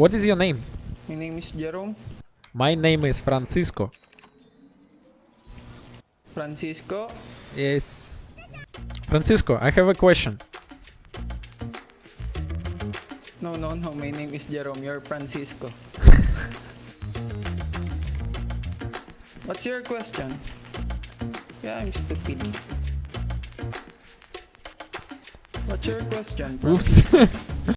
What is your name? My name is Jerome My name is Francisco. Francisco. Yes. Francisco, I have a question. No, no, no. My name is Jerome. You're Francisco. What's your question? Yeah, I'm stupid. What's your question? Oops.